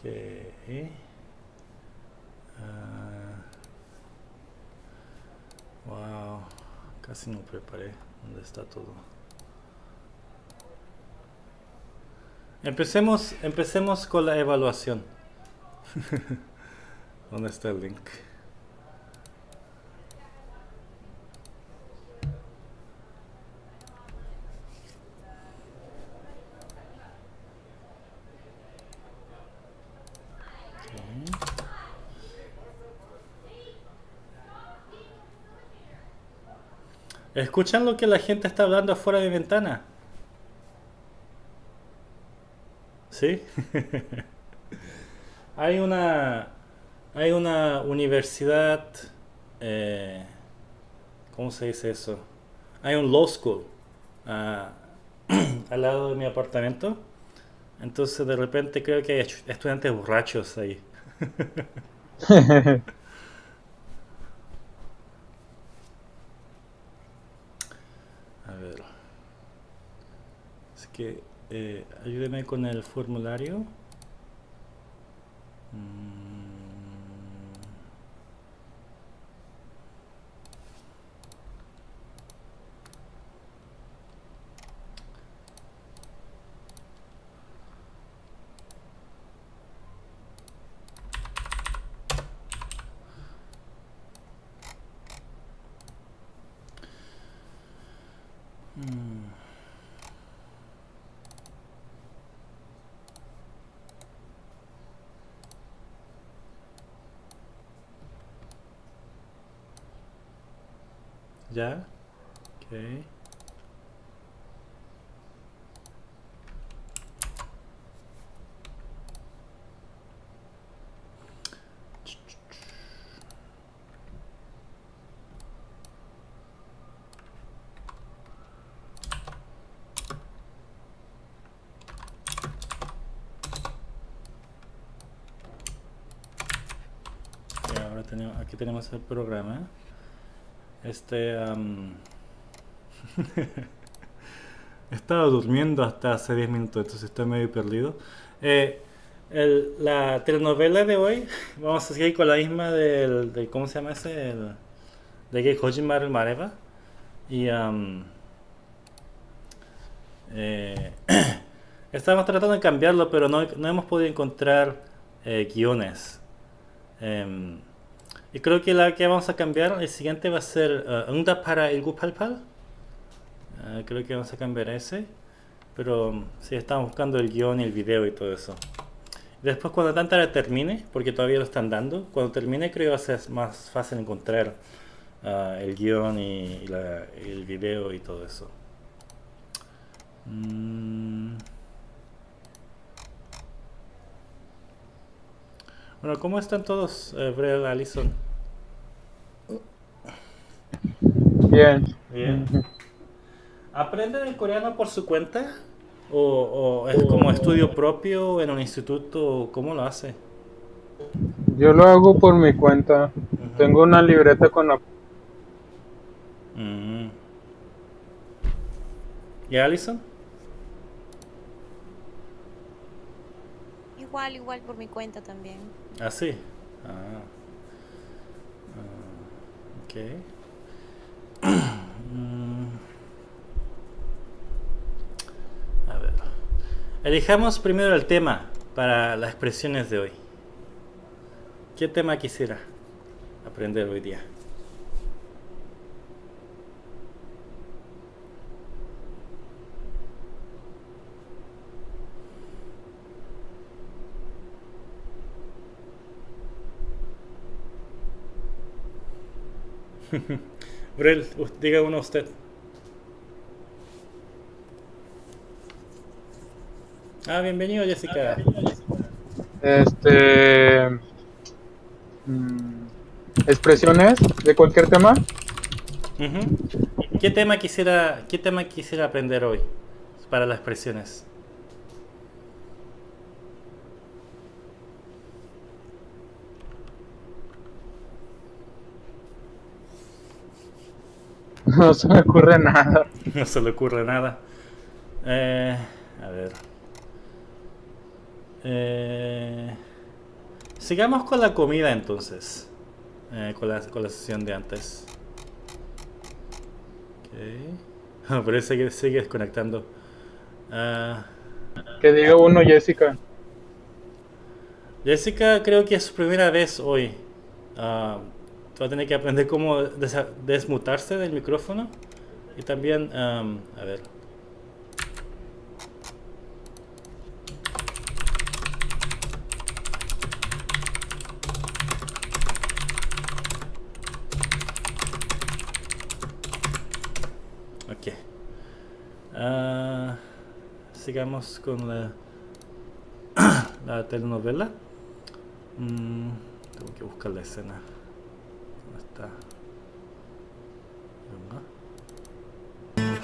Ok. Ah. wow. Casi no preparé. ¿Dónde está todo? Empecemos, empecemos con la evaluación. ¿Dónde está el link? ¿Escuchan lo que la gente está hablando afuera de mi ventana? ¿Sí? hay una hay una universidad eh, ¿cómo se dice eso? hay un law school ah, al lado de mi apartamento entonces de repente creo que hay estudiantes borrachos ahí a ver es eh, ayúdeme con el formulario. Mm. ¿Ya? Ok. ahora tenemos, aquí tenemos el programa. Este... estaba durmiendo hasta hace 10 minutos, entonces estoy medio perdido. Eh, la telenovela de hoy, vamos a seguir con la misma del, ¿cómo se llama ese? El, de que Kojimar Mareva. Y eh, estamos tratando de cambiarlo, pero no, hemos podido encontrar eh, guiones. Em, y creo que la que vamos a cambiar, el siguiente va a ser uh, para el Gupalpal. Uh, creo que vamos a cambiar ese. Pero um, sí, estamos buscando el guion y el video y todo eso. Después cuando Tantara termine, porque todavía lo están dando, cuando termine creo que va a ser más fácil encontrar uh, el guion y, el video y todo eso. Mm. Bueno, ¿cómo están todos, eh, Alison? Bien. Bien. ¿Aprenden el coreano por su cuenta? ¿O, es como estudio propio en un instituto? ¿Cómo lo hace? Yo lo hago por mi cuenta. Tengo una libreta con la... Mm. ¿Y Alison? Igual, igual por mi cuenta también. ¿Ah, sí? Ah. ah ok. Mm. A ver. Elijamos primero el tema para las expresiones de hoy. ¿Qué tema quisiera aprender hoy día? Brel, diga uno usted. Ah, bienvenido Jessica. Este... Mm, expresiones de cualquier tema. ¿Qué tema quisiera, qué tema quisiera aprender hoy para las expresiones? No se me ocurre nada. No se le ocurre nada. Eh, a ver. Eh, sigamos con la comida entonces. Eh, con, la, con la sesión de antes. Ok. Parece que sigue desconectando. Ah, Que diga uno, Jessica. Jessica creo que es su primera vez hoy. Ah, va a tener que aprender cómo desmutarse del micrófono. Y también, am, a ver. Ok. Ah, sigamos con la, la telenovela. Mm, tengo que buscar la escena. 없다 이런가?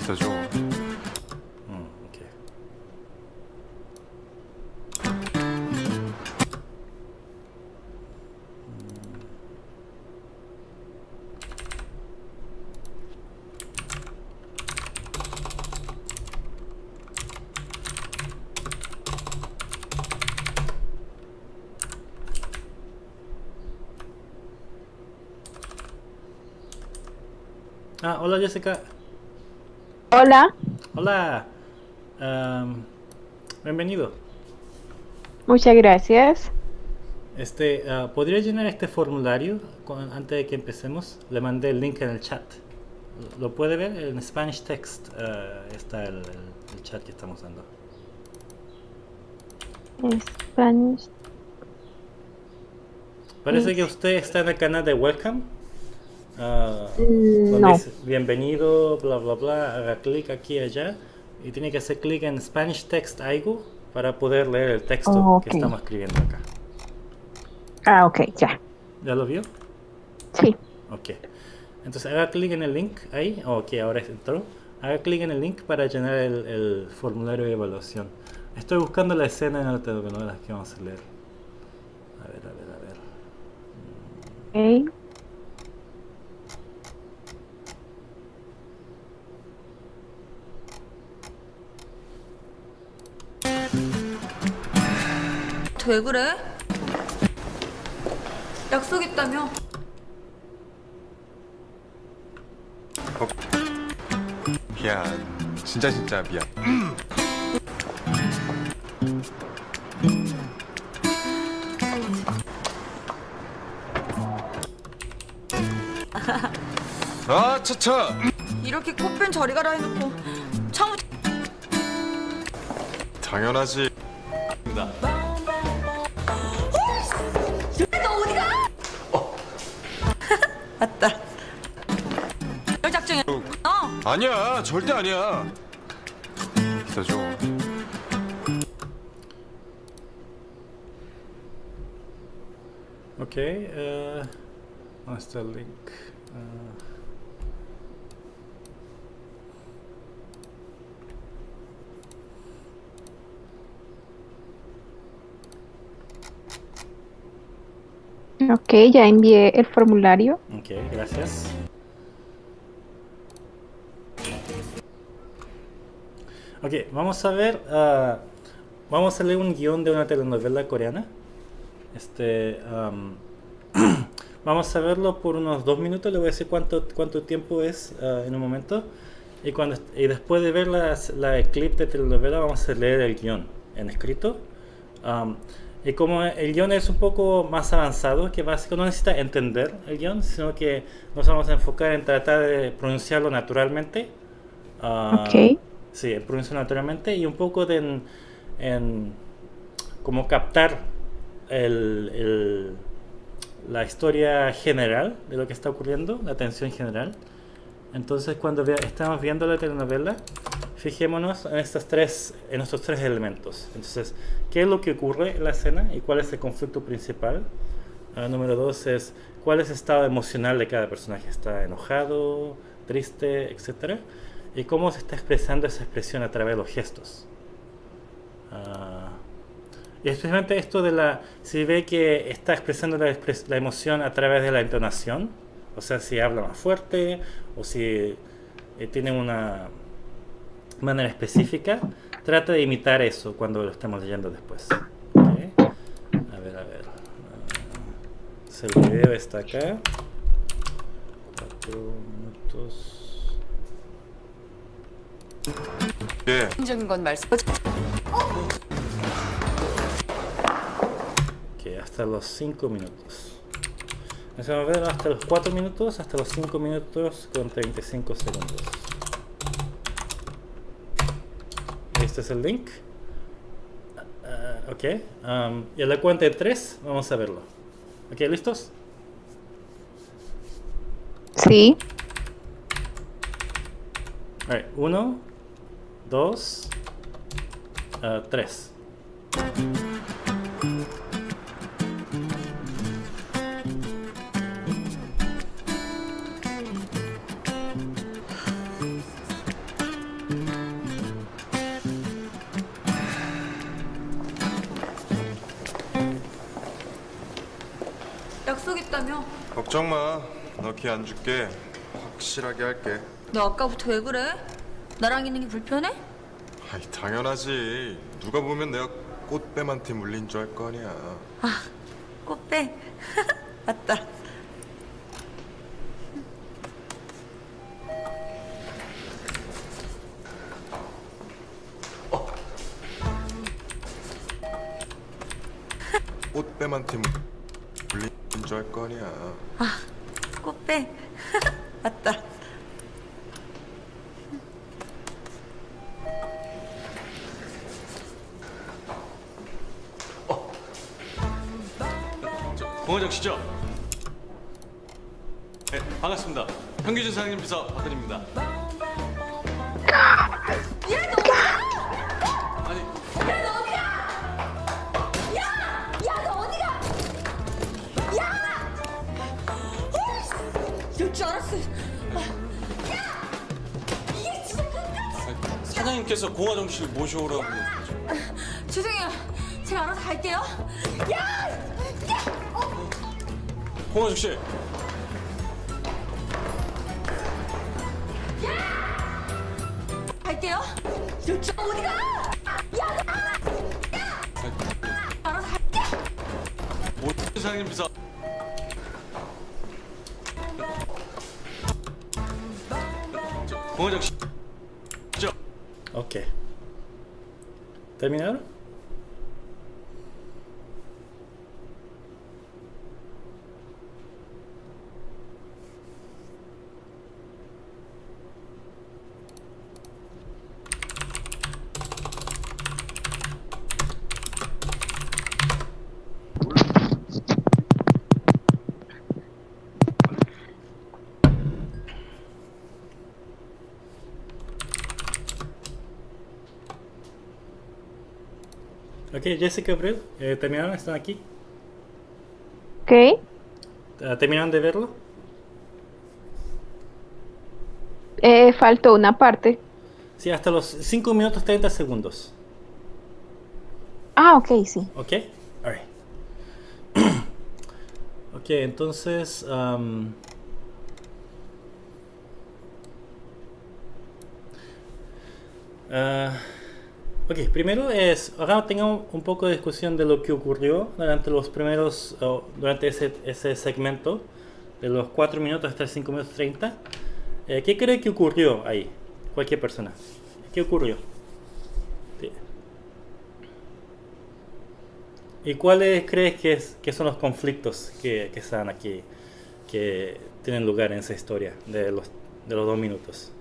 있어줘 Ah, hola Jessica. Hola, Hola. Bienvenido. muchas gracias. Este, ah, ¿podría llenar este formulario con- antes de que empecemos? Le mandé el link en el chat. ¿Lo puede ver? En Spanish Text ah, está el chat que estamos dando. Spanish. Parece que usted está en el canal de Welcome. Ah, Mm, no. dice bienvenido, bla bla bla. Haga clic aquí allá. Y tiene que hacer clic en Spanish Text algo para poder leer el texto Oh, que estamos escribiendo acá. Ah, ok, ya. ¿Ya lo vio? Sí. Ok. Entonces haga clic en el link ahí. Ok, ahora entró. Haga clic en el link para llenar el, el formulario de evaluación. Estoy buscando la escena en la telenovela que vamos a leer. A ver, a ver, a ver. Ok. 왜 그래? 약속 있다며? 미안. 진짜 진짜 미안. 아, 차차. 이렇게 꽃핀 저리 가라 해놓고 창우 당연하지. 아니야 절대 아니야 기다려줘 오케이 어... 마스터 링크 어... Ok, ya envié el formulario. Ok, gracias. Ok, vamos a ver. ah, vamos a leer un guion de una telenovela coreana. Este. am, vamos a verlo por unos dos minutos. Le voy a decir cuánto, cuánto tiempo es ah, en un momento. Y, cuando, y después de ver las- la, clip de telenovela, vamos a leer el guion en escrito. Y como el guion es un poco más avanzado, que básicamente no necesita entender el guion, sino que nos vamos a enfocar en tratar de pronunciarlo naturalmente. Ah, Ok. Sí, en pronunciarlo naturalmente y un poco de en, en como captar el, el- la historia general de lo que está ocurriendo, la tensión general. Entonces, cuando vea- estamos viendo la telenovela, fijémonos en, estas tres, en estos tres elementos. Entonces, ¿qué es lo que ocurre en la escena y cuál es el conflicto principal? Ah, número dos es cuál es el estado emocional de cada personaje. ¿Está enojado, triste, etcétera? Y cómo se está expresando esa expresión a través de los gestos. Ah, y especialmente esto de la, si ve que está expresando la, expres- la emoción a través de la entonación, o sea, si habla más fuerte o si eh, tiene una manera específica, trata de imitar eso cuando lo estamos leyendo después. A ver, a ver. ah. El video está acá. 4 minutos. 예. 적인 건 말씀. Ok, hasta los 5 minutos. Vamos a ver hasta los 4 minutos, hasta los 5 minutos con 35 segundos. Este es el link. Ah, ok. um, y a la cuenta de 3 vamos a verlo. Ok, ¿listos? Sí. Alright, 1, 2, 3. 약속 있다며? 걱정 마. 너키안 줄게. 확실하게 할게. 너 아까부터 왜 그래? 나랑 있는 게 불편해? 아이 당연하지. 누가 보면 내가 꽃뱀한테 물린 줄 알 거 아니야. 꽃배. 맞다. 꽃뱀한테 물- 물린 줄 알 거 아니야. 꽃배. 맞다. 사장님 비서 박근입니다. 아니, 이럴 줄 알았어. 사장님께서 공화정 씨를 모셔오라고. 죄송해요. 제가 알아서 갈게요. 공화정 씨, 갈게요. 여기 어디가? 야! 야! 알아서 할게. 뭐 세상님 비서. 공화정 씨. 오케이. Okay. Jessica Abril, eh, ¿terminaron? ¿Están aquí? Ok. Ah, ¿Terminaron de verlo? Eh, faltó una parte. Sí, hasta los 5 minutos 30 segundos. Ah, ok, sí. ¿Ok? Alright. ok, entonces... am, ah, ok, primero es... Ahora tengamos un poco de discusión de lo que ocurrió durante los primeros... o durante ese, ese segmento. De los 4 minutos hasta 5 minutos 30. Eh, ¿Qué cree que ocurrió ahí? Cualquier persona. ¿Qué ocurrió? ¿Y cuáles crees que, es- que son los conflictos que, que están aquí, que tienen lugar en esa historia de los, de los dos minutos?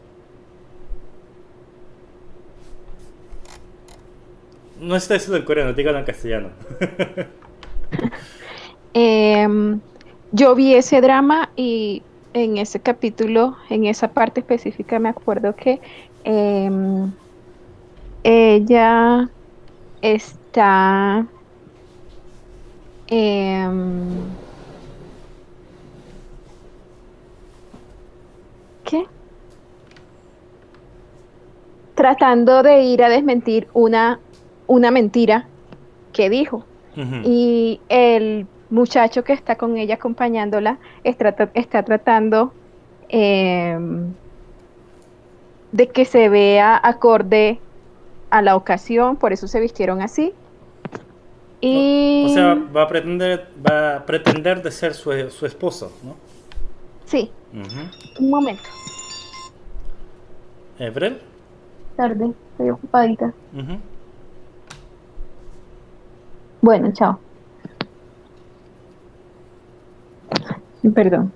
No está diciendo en coreano, dígalo en castellano. Em, yo vi ese drama y en ese capítulo, en esa parte específica, me acuerdo que em, ella está em, ¿qué? Tratando de ir a desmentir una, una mentira que dijo. Y el muchacho que está con ella acompañándola está, tra- está tratando em, de que se vea acorde a la ocasión, por eso se vistieron así. Y O sea, va a pretender, va a pretender de ser su, su esposo, ¿no? sí, un momento. Eh, ¿Brel? Tarde, estoy ocupadita. Bueno, chao. Perdón.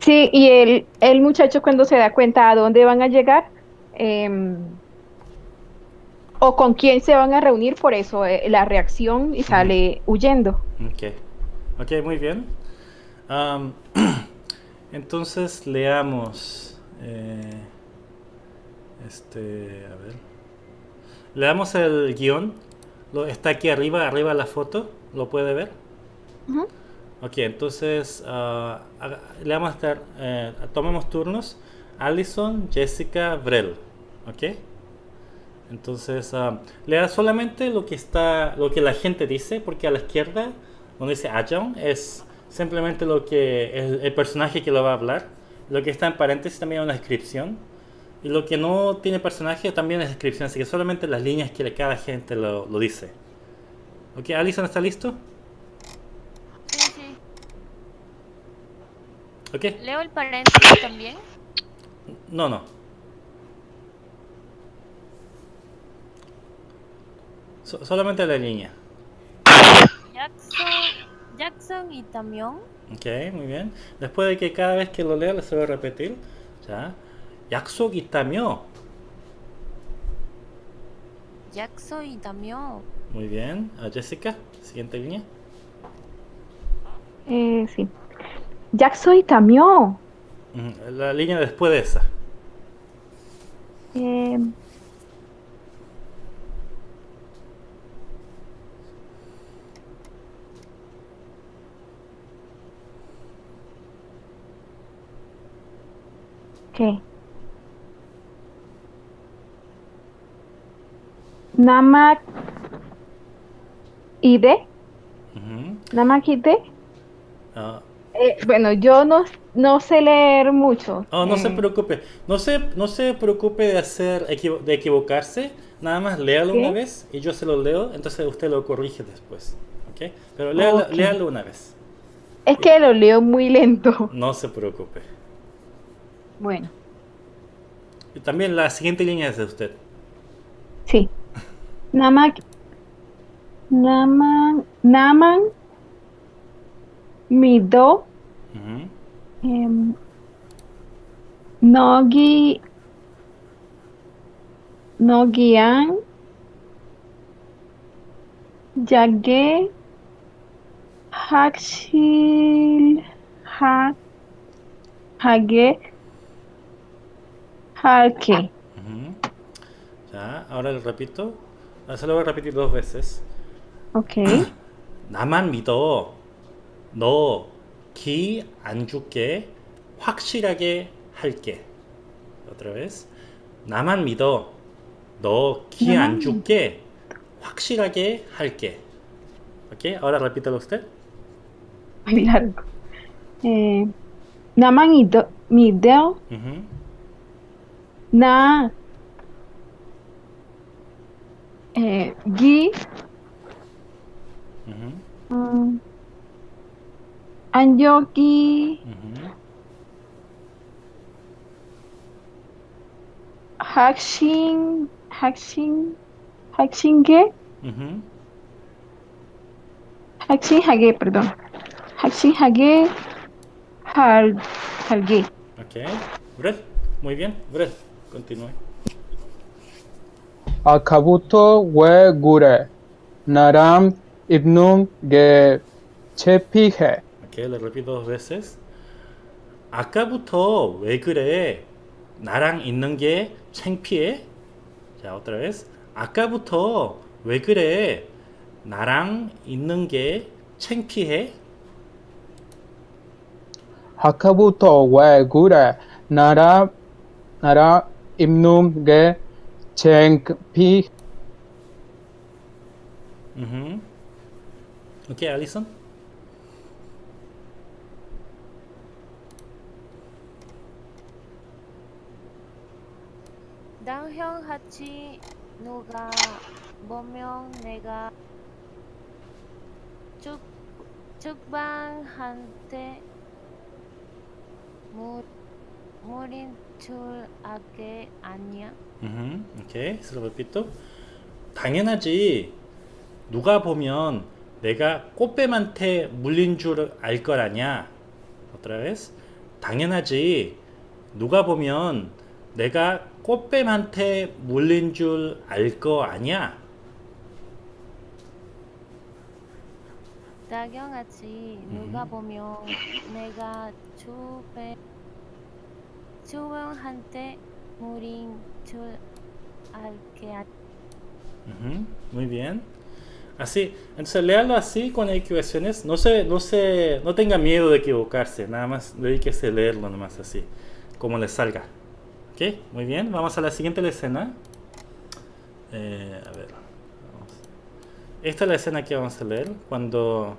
Sí, y el, el muchacho cuando se da cuenta a dónde van a llegar em, o con quién se van a reunir, por eso eh, la reacción y sale huyendo. Ok. Ok, muy bien. Entonces leamos. eh, este, a ver. Leamos el guion. Lo, está aquí arriba, arriba la foto. ¿Lo puede ver? Ujú. Ok, entonces haga- le vamos a estar, eh, tomemos turnos. Allison, Jessica, Vrel. Ok. Entonces ah, lea solamente lo que está, lo que la gente dice, porque a la izquierda, donde dice Ajong, es simplemente lo que el, el personaje que lo va a hablar. Lo que está en paréntesis también es una descripción. Y lo que no tiene personaje también es descripción, así que solamente las líneas que cada gente lo, lo dice. Ok, Allison, ¿está listo? Sí, sí. Ok. Leo el paréntesis también. No, no. So- solamente la línea. Jackson, Jackson y Tamión. Ok, muy bien. Después de que cada vez que lo lea, va a repetir. Ya. 약속 있다며. Jackson y Tamión. Muy bien. Ah, Jessica, siguiente línea. Eh, sí. Jackson y Tamión. Ujú, La línea después de esa. Em, ¿Qué? Namak Ide. Ujú. Namak Ide. Ah, Eh, bueno, yo no, no sé leer mucho. oh, no se Eh, preocupe. No se, no se preocupe de hacer de equivocarse. Nada más léalo ¿Qué? una vez y yo se lo leo. Entonces usted lo corrige después. ¿Ok? Pero léalo, léalo una vez. Es que lo leo muy lento. No se preocupe. Bueno, Y también la siguiente línea es de usted. sí. Namak. Naman. Naman. Mido. Em, Nogi. Nogian. Yage. Hakshil. Ha. Hage. Harke. Ujú. Ya, ahora le repito. Ah, Se lo voy a repetir dos veces. Ok. 나만 믿어. 너 기 안 줄게. 확실하게 할게. Otra vez. 나만 믿어. 너 기안 나만 줄게. 확실하게 할게. Ok, ahora repítalo usted. Muy largo. Eh, naman ido, mideo Ujú. na eh, gi Ujú. um, anyogi Ujú. hakshin hakshin hakshinge hakshin hage perdón hakshin hage muy bien. Brett, continúe. 아까부터 왜 그래? 나랑 입는 게 창피해. Ok, le repito dos veces. 아까부터 왜 그래? 나랑 있는 게 창피해? 자, otra vez. 아까부터 왜 그래? 나랑 있는 게 창피해? 아까부터 왜 그래? 나랑 나랑 입는 게 창피. Ujú. Ok, Alison. 깡형 같이 누가 보면 내가 쭉 쭉방한테 물 물인 줄 알게 아니야? Se lo repito. 당연하지. 누가 보면 내가 꽃뱀한테 물린 줄알걸 아냐. Otra. 당연하지. 누가 보면 내가 꽃뱀한테 물린 줄 알 거 아냐. 당연하지 누가 보면 내가 주변 주변한테 물인 al que... Uh muy bien. Así, entonces léalo así con equivocaciones. No se, no se, no tenga miedo de equivocarse. Nada más dedíquese a leerlo nomás así, como le salga. Ok, muy bien. Vamos a la siguiente escena. Eh, a ver. Esta es la escena que vamos a leer cuando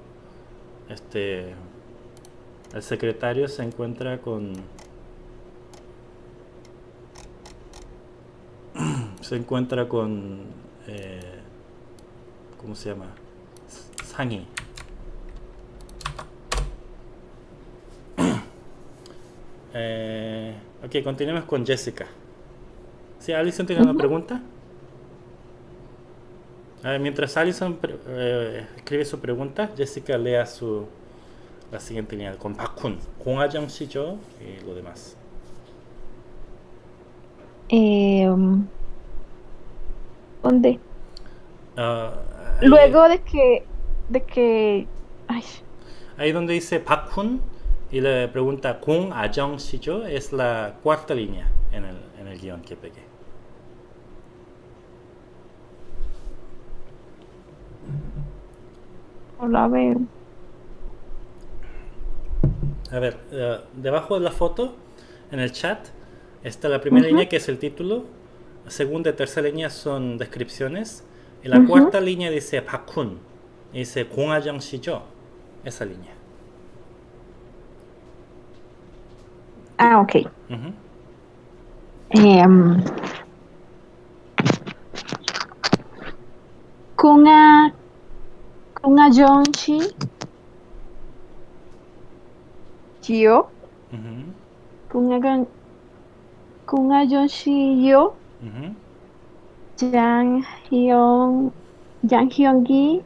este el secretario se encuentra con se encuentra con eh, ¿cómo se llama? Sangi eh, ok, continuemos con Jessica ¿Sí, Alison tiene una pregunta? Mientras Alison eh, escribe su pregunta, Jessica lea su la siguiente línea con Bakun, con Ayang y lo demás. Eh. Um, ¿Dónde? Ah, Luego de que, de que, ay, Ahí donde dice Bakun y le pregunta Kung Ajong Shijo es la cuarta línea en el, en el guion que pegué. hola, a ver, A ver, eh, debajo de la foto, en el chat, está la primera línea que es el título, segunda y tercera línea son descripciones, y la cuarta línea dice Bakun, y dice Kung Ajong Shijo, esa línea. ah, ok. Ujú. Em, Kunga, Yo. Kunga, Kunga Yo, Ujú. Jang Hyun, Jang Hyun Gi,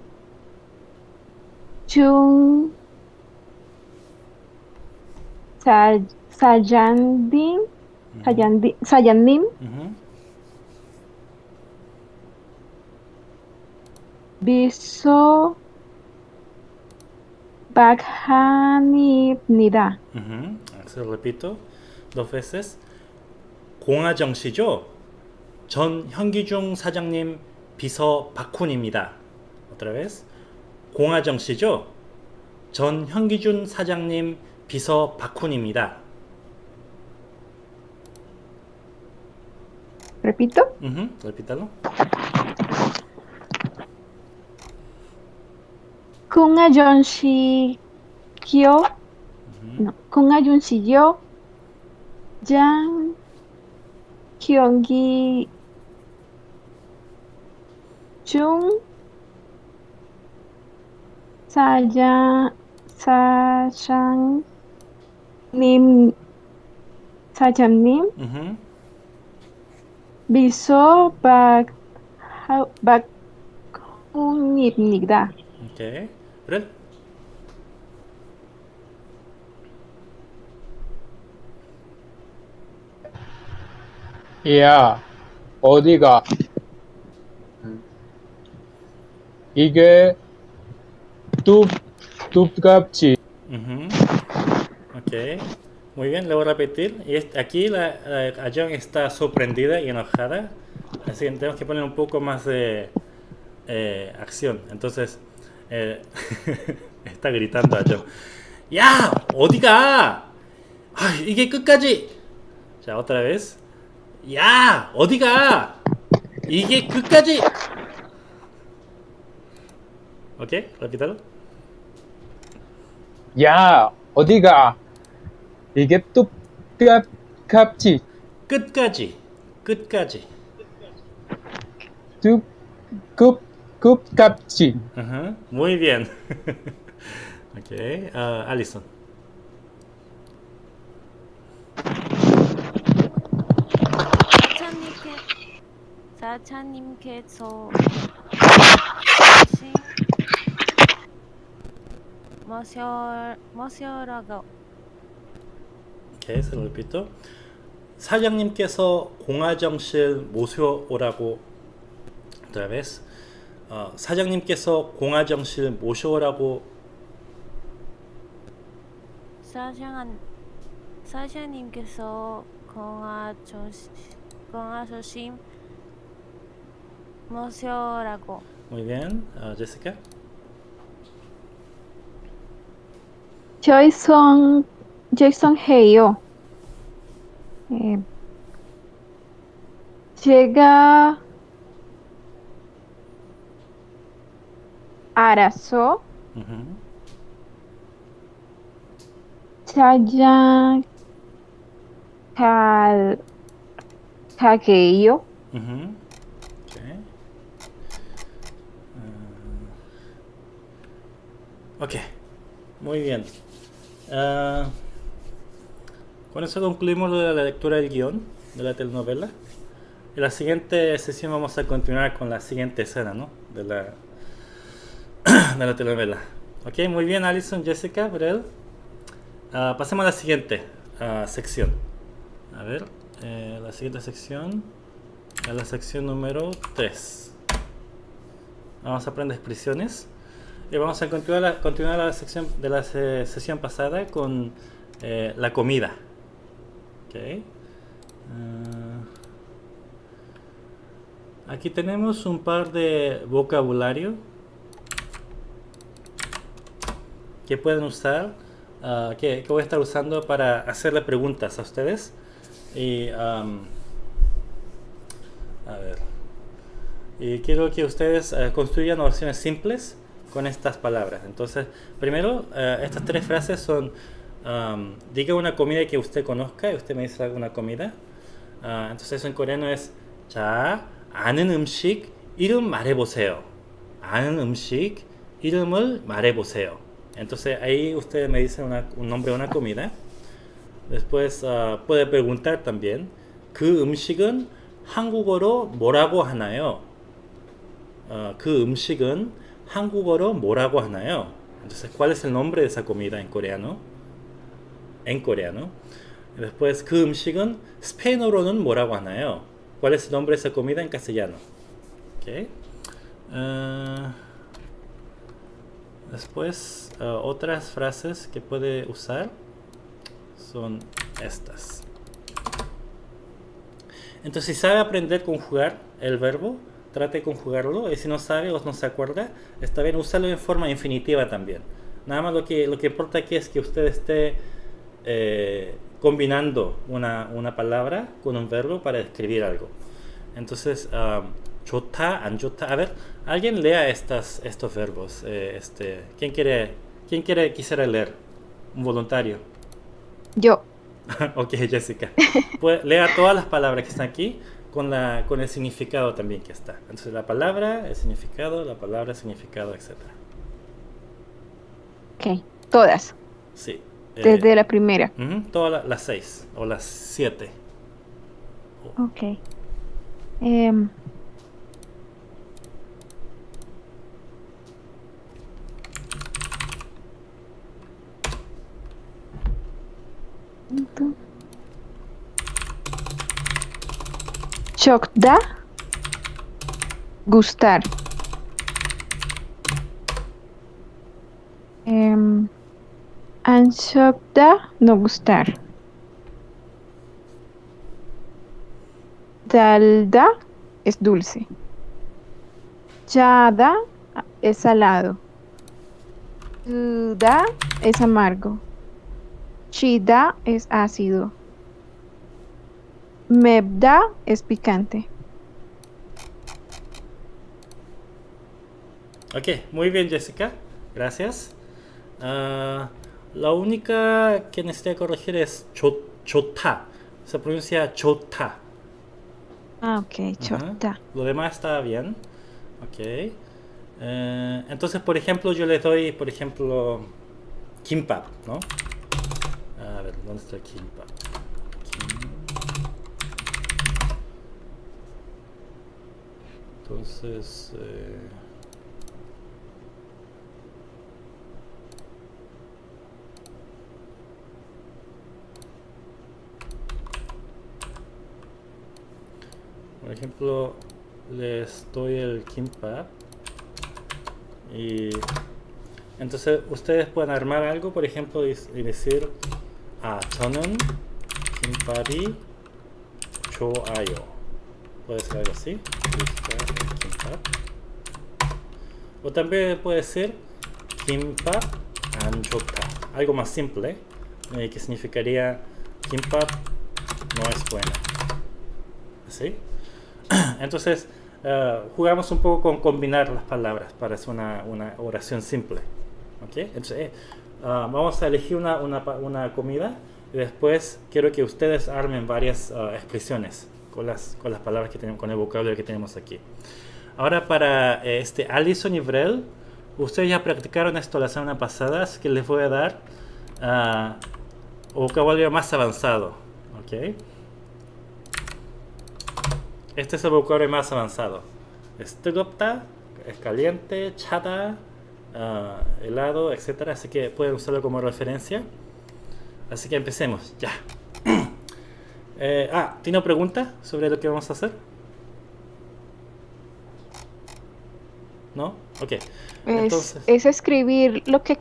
Chung Sa Sajandin, Sajandi- Sajandim, Ujú. Biso Baghanibnida. Ujú, Se lo repito dos veces. 공화정 씨죠? 전 현기중 사장님 비서 박훈입니다. Otra vez. 공화정 씨죠? 전 현기준 사장님 비서 박훈입니다. Repito. Ujú, Repítalo. Kunga Jonshi Kyo. No. Jonshi Yo. Jang Hyungi Chung Saja Sajang Nim Sajam Ujú, Biso Bag Bakunibnida. Ok. Rel. 야, 어디가? 이게 뚝, 뚝갑지. Ujú. Ok. Muy bien, le voy a repetir. Y es- aquí la, la Ayong está sorprendida y enojada. Así que tenemos que poner un poco más de eh, acción. Entonces, eh, está gritando Ayong. ¡Ya! 어디가! ¡Ay, 이게 끝까지! 자, otra vez. 야! 어디가! 이 오케이? 라비달 야 어디가? 이게 또 뚝갑지 끝까지. 끝까지. 끝 끝까지 uh muy bien. 오케이. 아 알리슨 사장님께서 사장님께서 머셔 머셔라고 Ok, se lo repito. 사장님께서 공화정실 모셔오라고 otra vez. 어, 사장님께서 공화정실 모셔오라고 사장 사장님께서 공화조 공화조심 머셔라고 Muy bien, Jessica. Jason, Jason Heyo. Eh, llega Arazo, Ujú. Chaya Kal Kageyo, Ujú. Ok. Ah, ok, muy bien. Ah, con eso concluimos la lectura del guion de la telenovela. En la siguiente sesión vamos a continuar con la siguiente escena, ¿no? De la, de la telenovela. Ok, muy bien, Alison, Jessica, Brel. Ah, pasemos a la siguiente ah, sección. A ver, eh, la siguiente sección es la sección número 3. Vamos a aprender expresiones. Y vamos a continuar la, continuar la sección de la se- sesión pasada con eh, la comida. Ok. Ah, aquí tenemos un par de vocabulario que pueden usar, ah, que, voy a estar usando para hacerle preguntas a ustedes. Y, am, a ver. Y quiero que ustedes eh, construyan oraciones simples con estas palabras. Entonces, primero, eh, estas tres frases son, am, diga una comida que usted conozca y usted me dice alguna comida. Ah, entonces eso en coreano es 자, 아는 음식 이름 말해보세요. 아는 음식 이름을 말해보세요. Entonces ahí ustedes me dicen una- un nombre de una comida. Después ah, puede preguntar también 그 음식은 한국어로 뭐라고 하나요? 어, 그 음식은 한국어로 뭐라고 하나요? Entonces, ¿cuál es el nombre de esa comida en coreano? En coreano. Y Después, 그 음식은 스페인어로는 뭐라고 하나요? ¿Cuál es el nombre de esa comida en castellano? Ok. Ah, después, ah, otras frases que puede usar son estas. Entonces, si sabe aprender a conjugar el verbo, trate de conjugarlo, y si no sabe o no se acuerda, está bien, úsalo en forma infinitiva también. Nada más lo que, lo que importa aquí es que usted esté eh, combinando una, una, palabra con un verbo para escribir algo. Entonces, chota, um, anjota, a ver, alguien lea estas, estos verbos. Eh, este, ¿Quién quiere, quién quiere, quisiera leer? Un voluntario. Yo. ok, Jessica. Pues, lea todas las palabras que están aquí con, la, con el significado también que está. Entonces la palabra, el significado, la palabra, el significado, etc. Ok, todas, Sí. eh, desde la primera. todas la- las seis o las siete. Ok. Em, Chokda. Gustar. Em, Anshokda, no gustar. Dalda es dulce. Chada es salado. Suda es amargo. Chida es ácido. Mebda es picante. Ok, muy bien Jessica, gracias. Ah, la única que necesito corregir es cho- chota. Se pronuncia chota. Ah, ok, Ajá. chokda. Lo demás está bien. Ok. Eh, entonces, por ejemplo, yo le doy, por ejemplo, kimbap, ¿no? A ver, ¿dónde está kimbap? Entonces... eh, Por ejemplo, les doy el kimbap y entonces ustedes pueden armar algo, por ejemplo, y, y decir a 저는 김밥이 좋아요. puede ser algo así o también puede ser Kimpa Anjota algo más simple eh, que significaría Kimpa no es buena ¿Sí? entonces uh, jugamos un poco con combinar las palabras para hacer una, una oración simple ¿Okay? entonces eh, uh, vamos a elegir una, una, una comida y después quiero que ustedes armen varias uh, expresiones con las, con las palabras que tenemos, con el vocabulario que tenemos aquí. Ahora para eh, este Alison y Vrel, ustedes ya practicaron esto la semana pasada, así que les voy a dar uh, vocabulario más avanzado. ¿ok? Este es el vocabulario más avanzado. Estugopta, es caliente, chata, uh, helado, etc. Así que pueden usarlo como referencia. Así que empecemos, ya. Eh, ah, ¿tiene una pregunta sobre lo que vamos a hacer? ¿No? Ok. Es, Entonces, es escribir lo que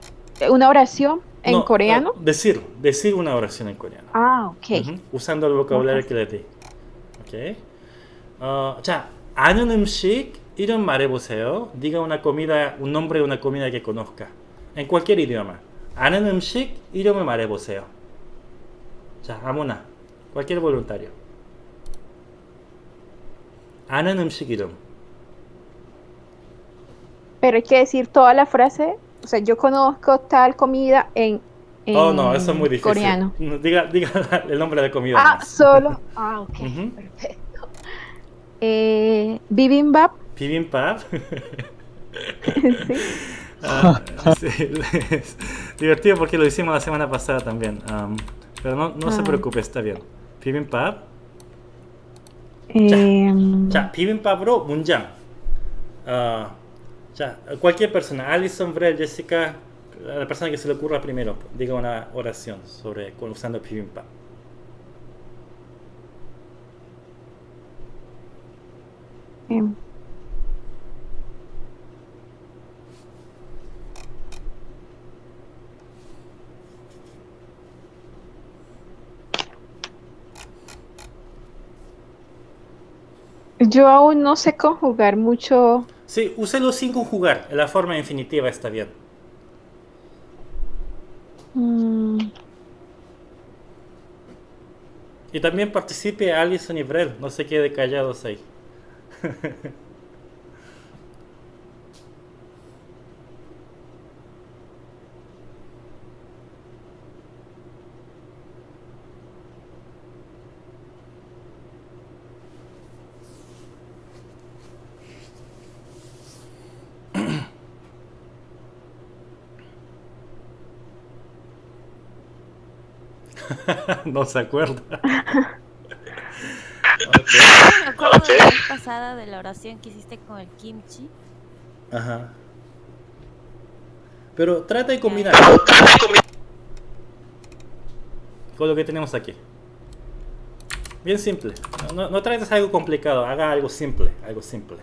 una oración en no, coreano. no, decir, decir una oración en coreano. Ah, ok. Ujú, usando el vocabulario que le di. Ok. 어, 자, 아는 음식 이름 말해보세요. diga una comida, un nombre de una comida que conozca. En cualquier idioma. 아는 음식 이름을 말해보세요. 자, 아무나. cualquier voluntario. 아는 음식 이름. Pero hay que decir toda la frase. O sea, yo conozco tal comida en, en Oh, no, eso es muy difícil. coreano. No, Diga, diga el nombre de la comida. Ah, nomás. solo. Ah, ok. Ujú. Perfecto. Eh, bibimbap. Bibimbap. sí. Ah, sí, es divertido porque lo hicimos la semana pasada también. am, pero no, no se Ah. preocupe, está bien. 비빔밥. Em, 자, 비빔밥으로 문장. 아, 자, cualquier persona, Alison, Brel, Jessica, la persona que se le ocurra primero, diga una oración sobre con- usando bibimbap. em, Yo aún no sé conjugar mucho. Sí, úselo sin conjugar. La forma infinitiva está bien. mm, Y también participe Alison y Brel. No se quede callados ahí. no se acuerda. Me acuerdo de la vez pasada de la oración que hiciste con el kimchi. Ajá. Pero trata de combinar con lo que tenemos aquí. Bien simple. No, no, no trates algo complicado, haga algo simple, algo simple.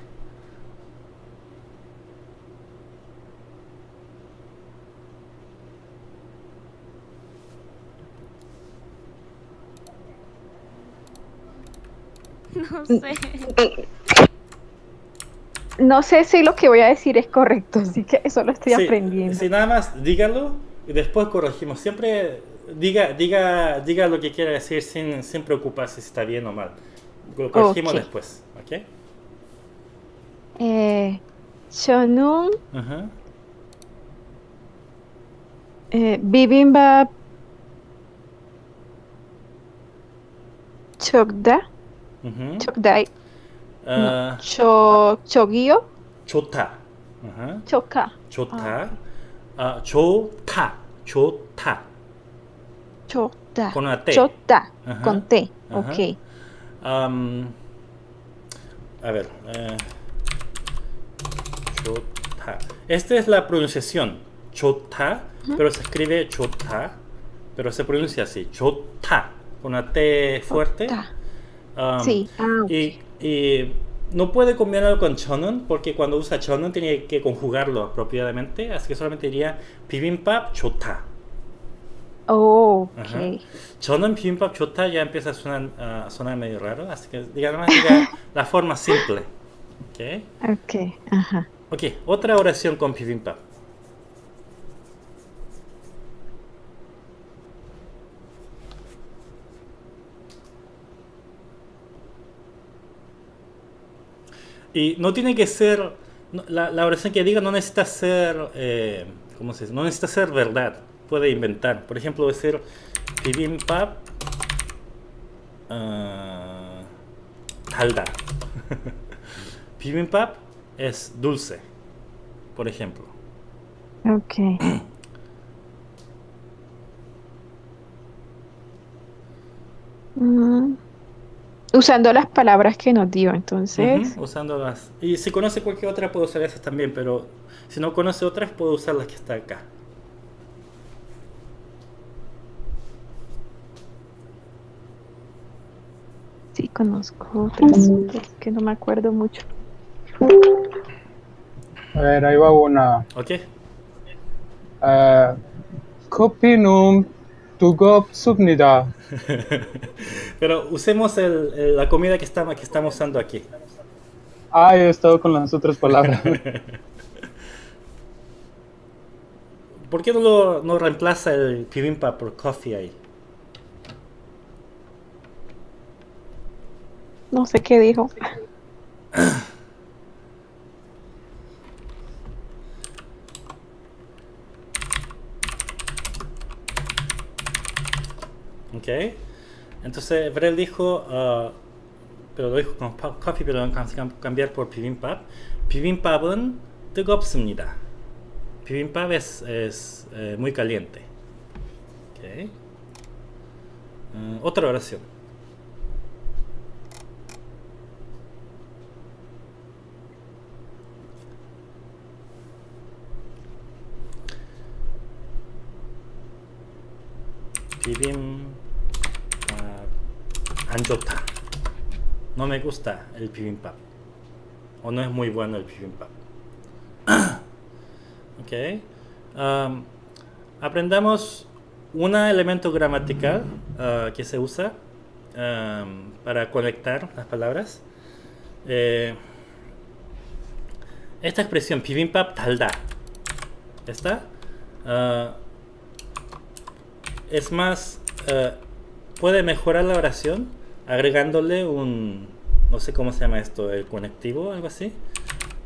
No sé. no sé si lo que voy a decir es correcto, así que eso lo estoy Sí, aprendiendo. sí, nada más dígalo y después corregimos. Siempre diga, diga, diga lo que quiera decir sin, sin preocuparse si está bien o mal. Lo corregimos después, ¿ok? Eh, 저는 Ajá. eh, bibimbap chokda Uh-huh. Chokdai. Uh, no. Cho. Chota. Uh-huh. Choka. Chota. Ah, ah. Chota. Chota. Chota. Con una T. Chota. Con T. Ok. A ver. Eh, chota. Esta es la pronunciación. Chota. Pero se escribe chota. Pero se pronuncia así. Chota. Con una T fuerte. Um, sí. Ah, y, y, no puede combinarlo con chonon porque cuando usa chonon tiene que conjugarlo apropiadamente, así que solamente diría bibimbap chota. Oh, okay. chonon bibimbap chota ya empieza a sonar, uh, sonar medio raro, así que digamos diga la forma simple. Ok. Ok, ajá. Ok, otra oración con bibimbap. Y no tiene que ser, la, la oración que diga no necesita ser, eh, ¿cómo se dice? No necesita ser verdad, puede inventar. Por ejemplo, decir bibimbap ah, 달다. bibimbap es dulce, por ejemplo. Ok. Mm, Usando las palabras que nos dio, entonces. Ujú, usando las. Y si conoce cualquier otra, puede usar esas también, pero si no conoce otras, puede usar las que está acá. Sí, conozco otras, que no me acuerdo mucho. A ver, ahí va una. ¿Ok? 아, 커 피는 뜨겁습니다. Pero usemos el- el- la comida que, está, que estamos usando aquí. Ah, he estado con las otras palabras. ¿Por qué no, lo, no reemplaza el bibimbap por coffee ahí? No sé qué dijo. ¿Ok? Entonces, Brel dijo, ah, pero lo dijo con pa- coffee, pero lo vamos a cam- cambiar por bibimbap. 비빔밥은 뜨겁습니다. Bibimbap es, es eh, muy caliente. ¿Ok? Ah, otra oración. 비 anchota. No me gusta el bibimbap. O no es muy bueno el bibimbap. ok. Um, aprendamos un elemento gramatical uh, que se usa um, para conectar las palabras. Eh, esta expresión, bibimbap talda. Esta. Ah, es más, uh, puede mejorar la oración agregándole un, no sé cómo se llama esto, el conectivo, algo así,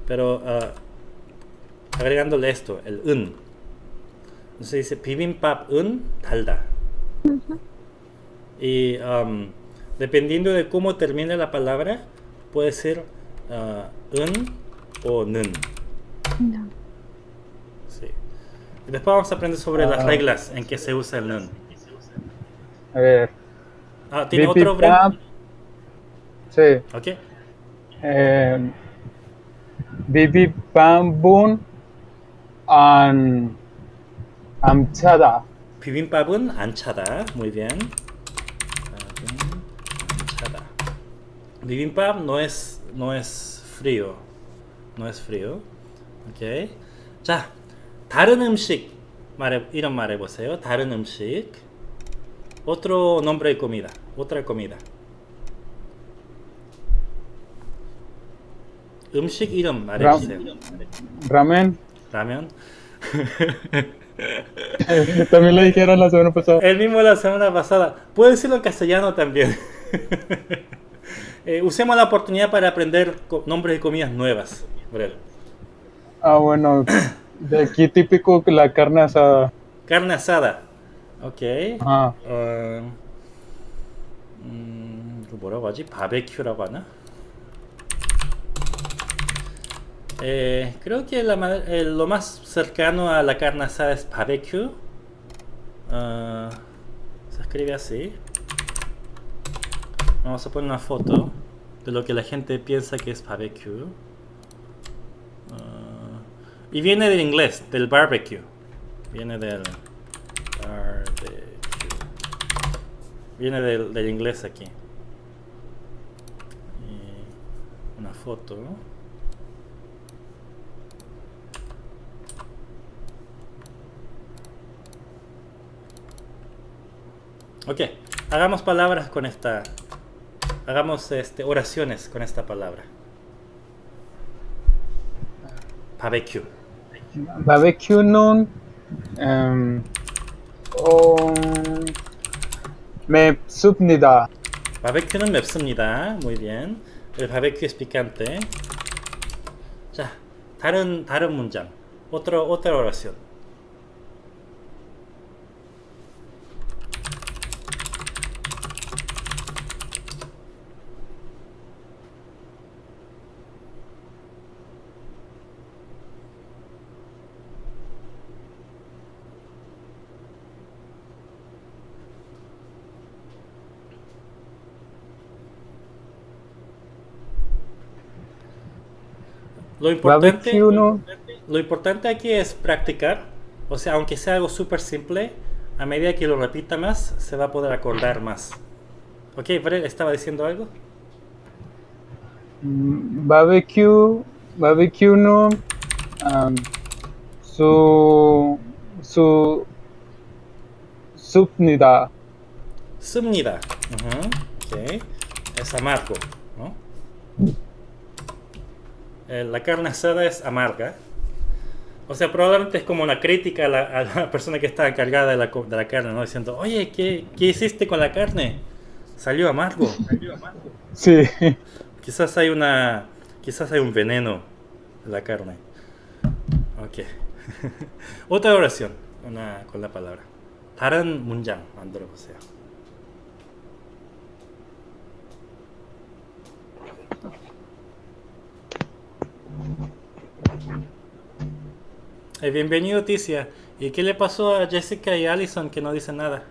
pero uh, agregándole esto, el un. Entonces dice bibimbap un dalda. Uh -huh. Y um, dependiendo de cómo termine la palabra, puede ser uh, un o nun. No. Sí. Después vamos a aprender sobre las ah. reglas en que se usa el nun. A ver. Ah, ¿tiene otro Brel? bibimbap. Sí. Ok. Eh, bibimbap은 안 암차다. 비빔밥은 안 차다. Muy bien. 차다. Bibimbap no es no es frío. No es frío. 오케이. 자, 다른 음식 말해 이런 말해 보세요. 다른 음식. Otro nombre de comida. Otra comida. 음식 이름 말해 라- 주세요. Ramen. 라면. También lo dijeron la semana pasada. El mismo la semana pasada. Puedo decirlo en castellano también. Eh, usemos la oportunidad para aprender co- nombres de comidas nuevas. Brel. Ah, bueno. De aquí típico que la carne asada. Carne asada. Ok. Ajá. 어, 음, 이거 뭐라고 하지? 바베큐라고 하나? Eh, creo que la ma- eh, lo más cercano a la carne asada es barbecue. Ah, se escribe así. Vamos a poner una foto de lo que la gente piensa que es barbecue. Ah, y viene del inglés, del barbecue. Viene del barbecue. Viene del, del inglés aquí. Una foto. Ok, hagamos palabras con esta. Hagamos este, oraciones con esta palabra. Barbecue. Barbecue em, 어, 맵습니다. 바베큐는 맵습니다. Barbecue es picante. 자, 다른 다른 문장. Otra oración. Lo importante, si uno... lo importante aquí es practicar, o sea, aunque sea algo súper simple, a medida que lo repita más, se va a poder acordar más. Ok, ¿estaba diciendo algo? Mm, barbecue, barbecue no, um, su, su, subnida. Subnida, uh -huh. okay. es amargo, ¿no? Eh, la carne asada es amarga. O sea, probablemente es como una crítica a la, a la persona que está encargada de la, co- de la carne, ¿no? Diciendo, oye, ¿qué, qué hiciste con la carne? Salió amargo. Sí. Quizás hay una. Quizás hay un veneno en la carne. Ok. Otra oración. Una con la palabra. 다른 문장 만들어 보세요. Eh, bienvenido Ticia. ¿Y qué le pasó a Jessica y Allison que no dicen nada?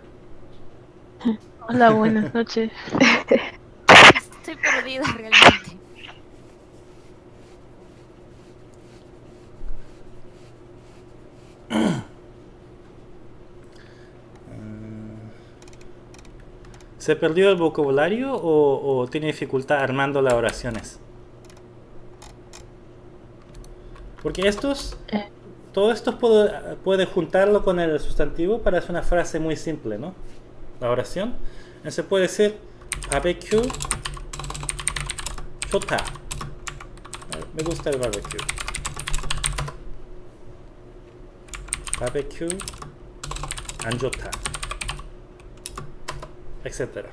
Hola, buenas noches. Estoy perdida realmente. ¿Se perdió el vocabulario o, o tiene dificultad armando las oraciones? Porque estos, todo esto puede, puede, juntarlo con el sustantivo para hacer una frase muy simple, ¿no? La oración. Entonces puede decir, barbecue, chota. Me gusta el barbecue. Barbecue, anjota. Etcétera.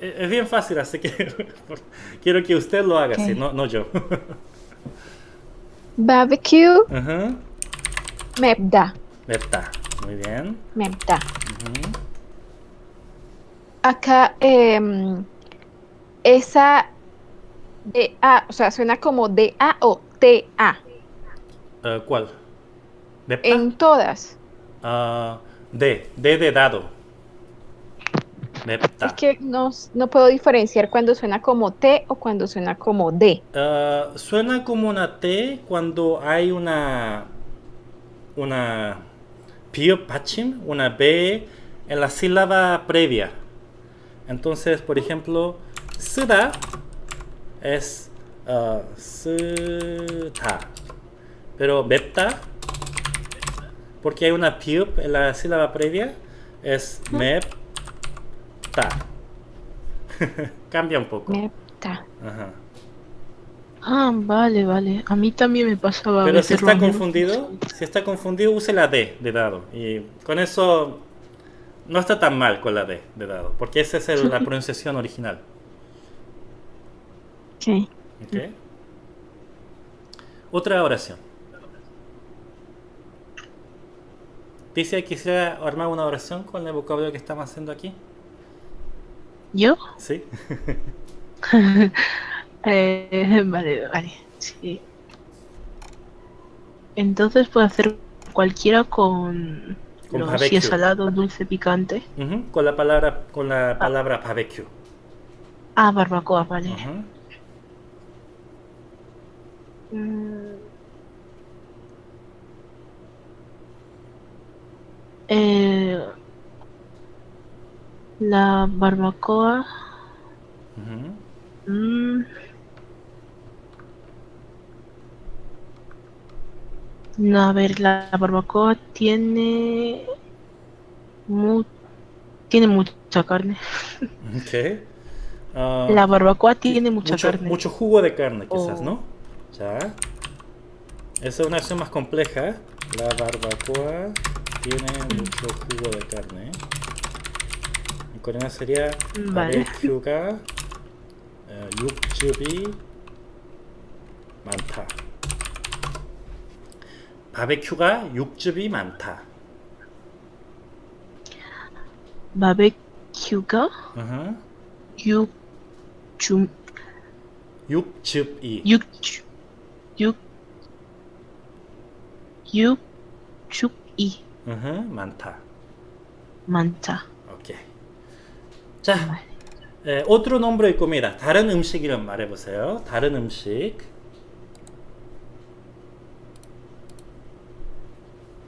Eh, es bien fácil, así que quiero que usted lo haga, okay. sí, no, no yo. Barbecue. Uh -huh. Mepda. Mepda, muy bien. Mepda. Uh -huh. Acá, eh, esa de A, o sea, suena como de A o T A. Uh, ¿Cuál? ¿Mepta? En todas. Ah, D, D de dado. Es que no, no, puedo diferenciar cuando suena como T o cuando suena como D. Ah, suena como una T cuando hay una. Una. Pachim, una B en la sílaba previa. Entonces, por ejemplo, Suda es uh, Pero Mepta, porque hay una piup en la sílaba previa, es Mepta. Cambia un poco. Ah, vale, vale. A mí también me pasaba. Pero si está confundido, si está confundido, use la D de dado. Y con eso no está tan mal con la D de dado, porque esa es la pronunciación original. Sí. Okay. Otra oración. Dice que quisiera armar una oración con el vocabulario que estamos haciendo aquí. ¿Yo? ¿Sí? Eh, vale, vale, sí. Entonces puedo hacer cualquiera con, Con los si es salado, dulce, picante. Con la palabra, con la palabra barbecue. Ah, barbacoa, vale. Mm. Eh, la barbacoa. Mm. No, a ver, la barbacoa tiene. mu- tiene mucha carne. Ok. Ah, La barbacoa tiene mucha mucho, carne. mucho jugo de carne, quizás, Oh. ¿no? Ya. Esa es una acción más compleja. La barbacoa tiene mucho jugo de carne. Coreano sería Vale. barbecue가 어, 육즙이 많다. 바베큐가 육즙이 많다. 바베큐가. 육중 육즙이 육주 육 육축이 으흠, 많다. 많다. 오케이. 자, 에, otro nombre de comida. 다른 음식 이름 말해보세요. 다른 음식.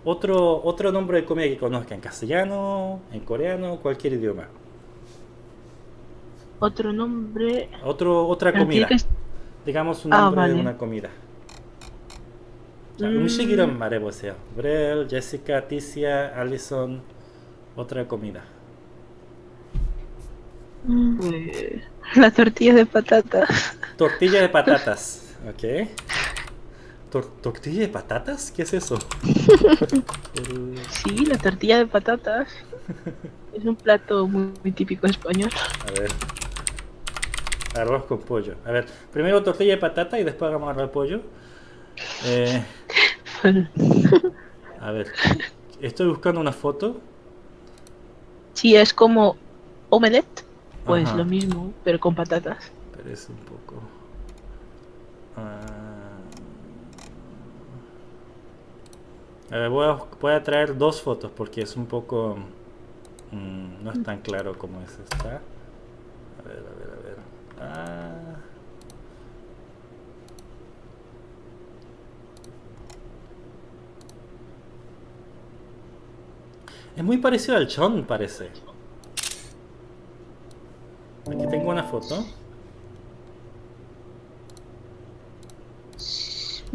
Otro, otro nombre de comida que conozca en castellano, en coreano, cualquier idioma. Otro nombre. Otro, otra pero comida. tiene que- Digamos un Ah, nombre de vale. una comida. 자, 음. 음식 이름 말해보세요. 브렐, 제시카, 티시아, 알리son, otra comida. Pues, la tortilla de patata. Tortilla de patatas, ok. Tor- ¿Tortilla de patatas? ¿Qué es eso? Sí, la tortilla de patatas. Es un plato muy, muy típico español. A ver. Arroz con pollo. A ver, primero tortilla de patata y después hagamos arroz de pollo. Eh, a ver, estoy buscando una foto. Sí, es como omelette, pues Ajá. lo mismo, pero con patatas. Pero es un poco. Ah. A ver, voy a, voy a traer dos fotos porque es un poco. mm, no es tan claro como es esta. A ver, a ver, a ver. Ah. Es muy parecido al chon, parece. Aquí tengo una foto.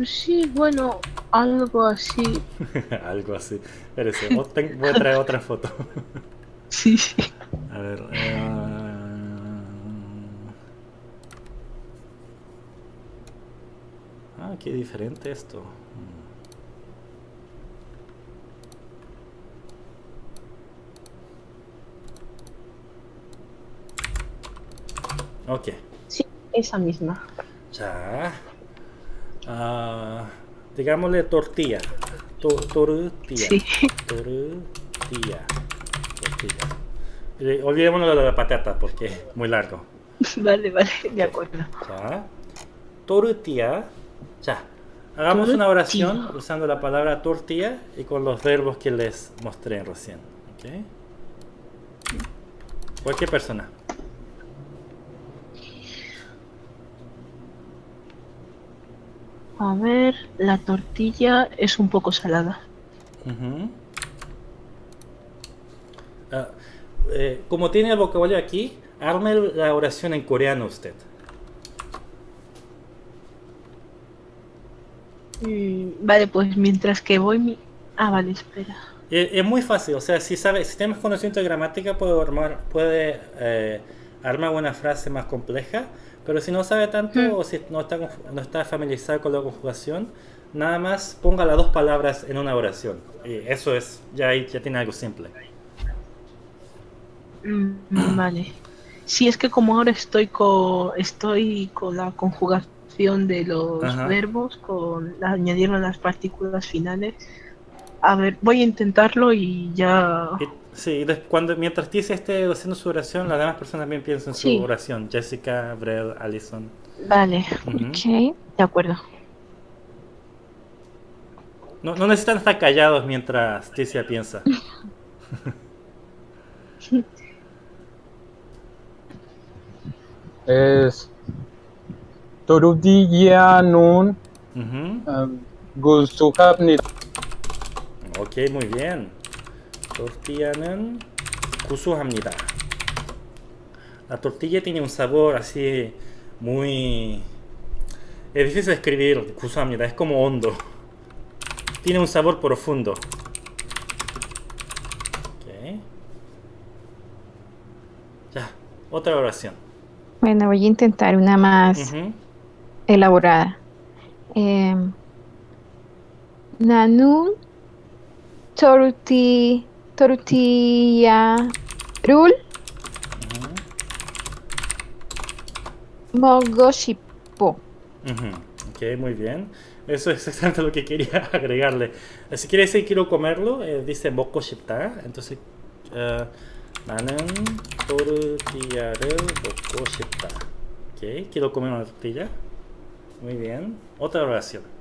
Sí, bueno, algo así. Algo así. Espérese, voy a traer otra foto. Sí, sí. A ver. eh, Ah, qué diferente esto. Mm. Ok. Sí, esa misma. Ya. Ah, digámosle tortilla. Tortilla. Sí. Tortilla. Tortilla. Eh, olvidémonos de la patata porque es muy largo. Vale, vale, de acuerdo. Ya. Tortilla. Ya. Hagamos una oración usando la palabra tortilla y con los verbos que les mostré recién. ¿okay? Cualquier persona. A ver, la tortilla es un poco salada. Ah, eh, como tiene el vocabulario aquí, arme la oración en coreano usted. Mm, vale, pues mientras que voy mi... Ah, vale, espera. Eh, Es, muy fácil, o sea, si sabe, si tienes conocimiento de gramática puede armar, puede eh, armar una frase más compleja, pero si no sabe tanto Mm. o si no está, no está familiarizado con la conjugación, nada más ponga las dos palabras en una oración. Y eso es, ya ahí ya tiene algo simple. Mm, vale. Sí, es que como ahora estoy con, estoy con la conjugación de los Ajá. verbos, con la- añadieron las partículas finales. A ver, voy a intentarlo y ya Sí, cuando, mientras Ticia esté haciendo su oración, las demás personas también piensan en su oración. Jessica, Brel, Allison. Vale, Ujú. Ok. de acuerdo. No, no necesitan estar callados mientras Ticia piensa. Es Torudilla Nun Ujú. um, Gusuhabnit. Ok, muy bien. tortilla는 구수합니다. La tortilla tiene un sabor así muy... Es difícil de escribir, 구수합니다. Es como hondo. Tiene un sabor profundo. Ok. Ya, otra oración. Bueno, voy a intentar una más Ujú. elaborada. Em, 나는 torti, tortilla, rul, mogoshipo. Ok, muy bien. Eso es exactamente lo que quería agregarle. Si quiere decir quiero comerlo, eh, dice mogoshipta. Entonces, eh, nanan tortilla mogoshipta. Ok, quiero comer una tortilla. Muy bien. Otra oración.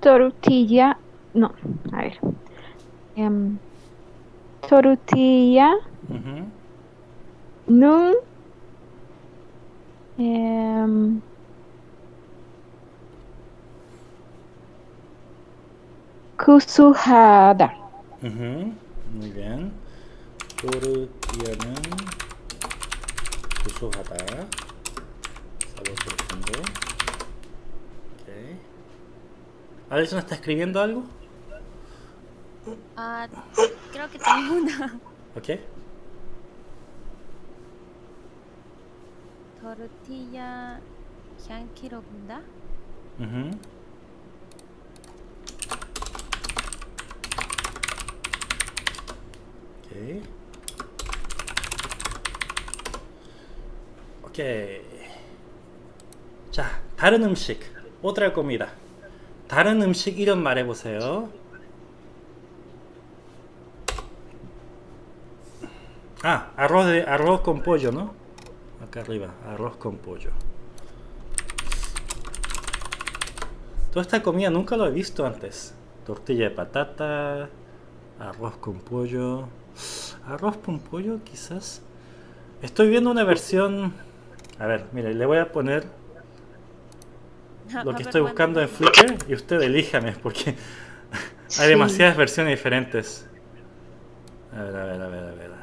Tortilla, no, a ver. Em, tortilla, uh -huh. nun, eh. Uh -huh. Muy bien. Tortianun kusujada. Sabor profundo. Okay. ¿Alison está escribiendo algo? 아 그렇게 되구나 오케이 토르티야 100kg인다? 음. 오케이. 오케이. 자, 다른 음식 뭐 오드랄 겁니다. 다른 음식 이름 말해 보세요. Ah, arroz, de, arroz con pollo, ¿no? Acá arriba, arroz con pollo. Toda esta comida nunca lo he visto antes. Tortilla de patata, arroz con pollo. Arroz con pollo, quizás. Estoy viendo una versión. A ver, mire, le voy a poner lo que estoy buscando en Flickr y usted elíjame porque hay demasiadas versiones diferentes. A ver, a ver, a ver, a ver.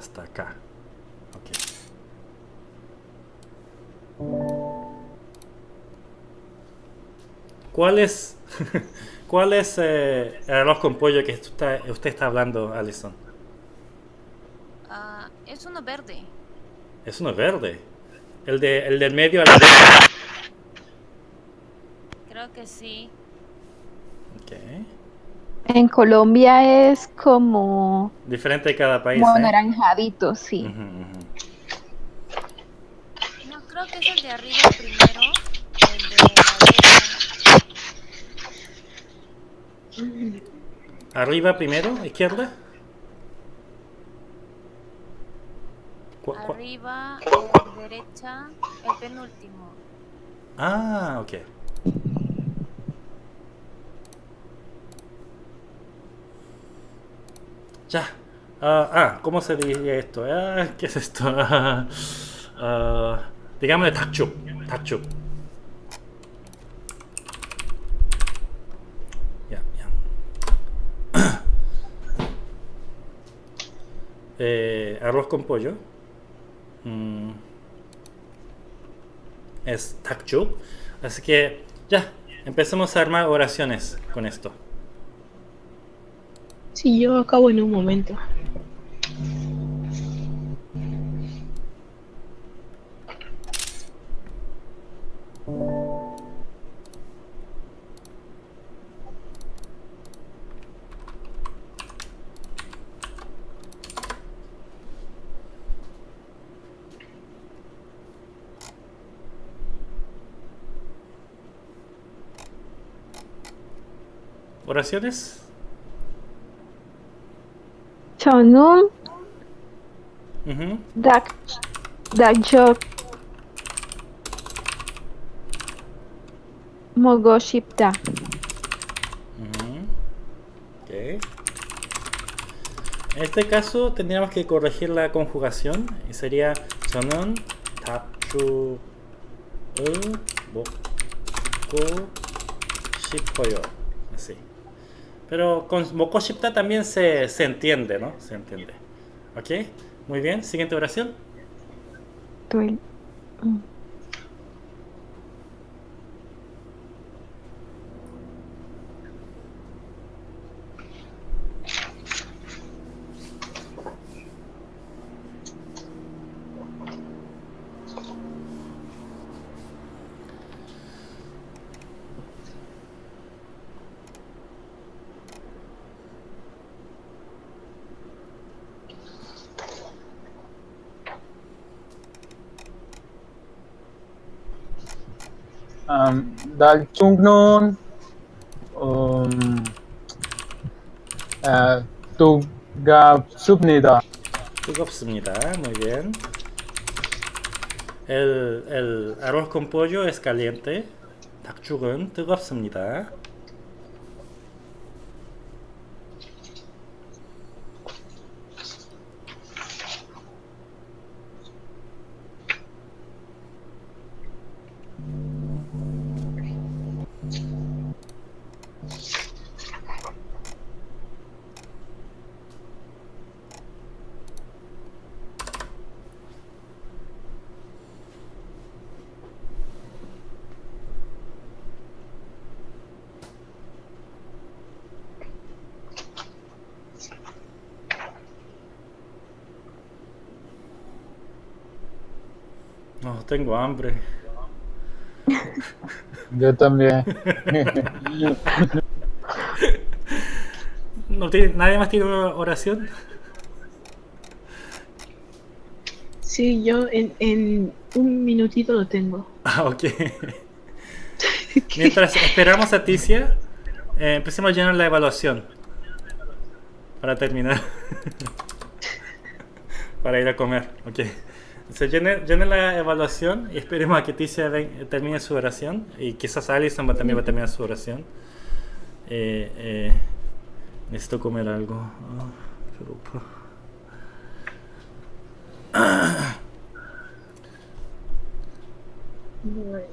Hasta acá. Ok. ¿Cuál es, cuál es eh, el arroz con pollo que usted está, usted está hablando, Alison? Ah, es uno verde. Es uno verde. El, de, el del medio a la derecha. Creo que sí. Ok. En Colombia es como, Diferente de cada país. como ¿eh? anaranjadito, sí. No, creo que es el de arriba primero. El de la. Arriba primero, izquierda. Arriba, derecha, el penúltimo. Ah, ok. Ya. Ah, ah, ¿cómo se diría esto? Ah, ¿Qué es esto? Ah, ah, digámosle takchuk. Takchuk. Ya, ya. Eh, arroz con pollo. Mm, es takchuk. Así que, ya. Empecemos a armar oraciones con esto. Sí, yo acabo en un momento. ¿Oraciones? Tonum. Uh -huh. Mogoshipta. Okay. En este caso tendríamos que corregir la conjugación y sería Tonun Tapchu e, Boku Shipoyo. Pero con Mokoshipta también se, se, entiende, ¿no? Se entiende. ¿Ok? Muy bien. Siguiente oración. Chungnon um, uh, Tugapsubnida. 뜨겁습니다. Muy bien. El, el arroz con pollo es caliente. 닭죽은 뜨겁습니다. Tengo hambre. Yo también. ¿No tiene- ¿Nadie más tiene una oración? Sí, yo en, en un minutito lo tengo. Ah, ok. Mientras esperamos a Ticia, eh, empecemos a llenar la evaluación. Para terminar. para ir a comer. Ok. Se llene, la evaluación y esperemos a que Ticia termine su oración. Y quizás Alison va- también va a terminar su oración. Eh, eh, necesito comer algo. Ah, pa- Bueno,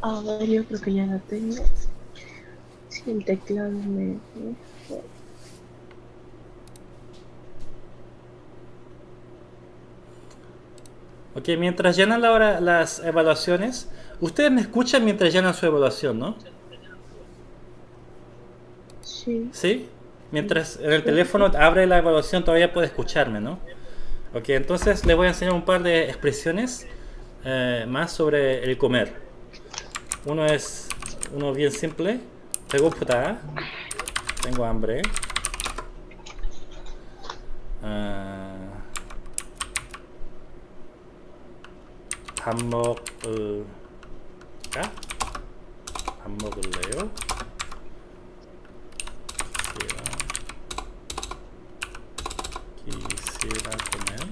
a ver, yo creo que ya la tengo. Si el teclado me... Ok, mientras llenan la hora, las evaluaciones, ustedes me escuchan mientras llenan su evaluación, ¿no? Sí. ¿Sí? Mientras en el teléfono abre la evaluación todavía puede escucharme, ¿no? Ok, entonces les voy a enseñar un par de expresiones eh, más sobre el comer. Uno es uno bien simple. Tengo puta. ¿ah? Tengo hambre. Uh, 밥 먹을까? 밥 먹을래요? Comer.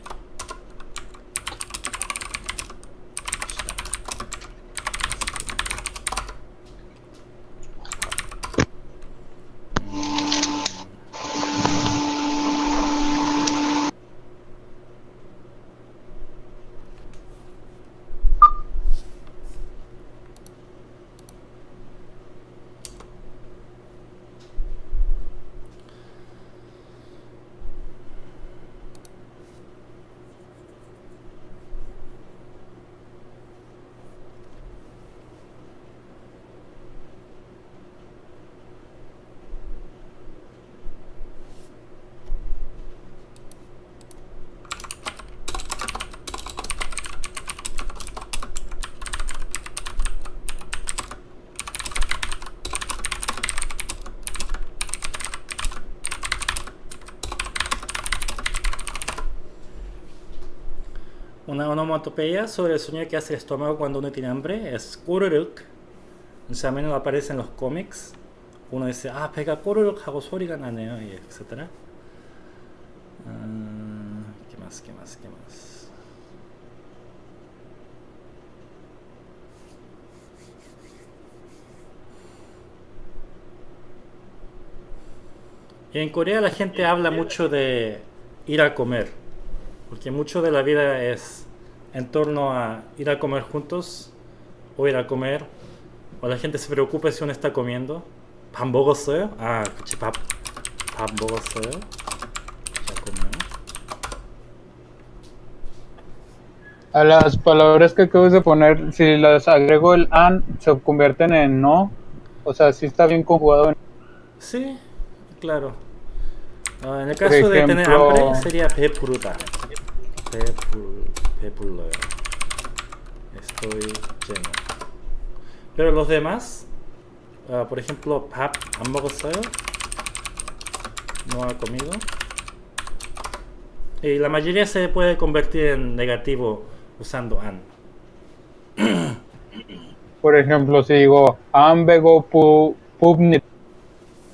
una onomatopeya sobre el sonido que hace el estómago cuando uno tiene hambre es kururuk. O sea, menos aparece en los cómics. Uno dice, ah, pega kururuk hago soriga y etc. Ah, ¿Qué más? ¿Qué más? ¿Qué más? En Corea la gente habla mucho de ir a comer porque mucho de la vida es en torno a ir a comer juntos o ir a comer o la gente se preocupe si uno está comiendo. ¿Pan bogosoyo? Ah, chipap. ¿Pan bogosoyo? A las palabras que acabas de poner, si las agrego el an, se convierten en no. O sea, sí está bien conjugado. En... Sí, claro. Uh, en el caso de tener hambre, sería pepuruta. Pepuruta. Estoy lleno. Pero los demás, uh, por ejemplo, pap no ha comido. Y la mayoría se puede convertir en negativo usando an. Por ejemplo, si digo ambego pubnit.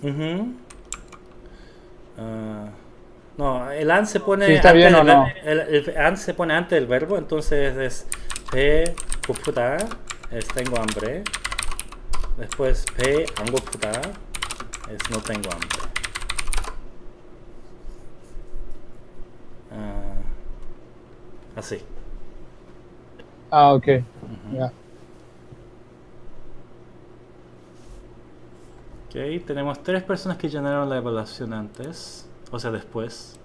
Uh -huh. No, el AND se pone. Sí, está antes bien o no. El, el, se pone antes del verbo, entonces es P, puta, es tengo hambre. Después P, ango puta, es no tengo hambre. Ah, así. Ah, ok. Ya. Yeah. Ok, tenemos tres personas que llenaron la evaluación antes o sea, después.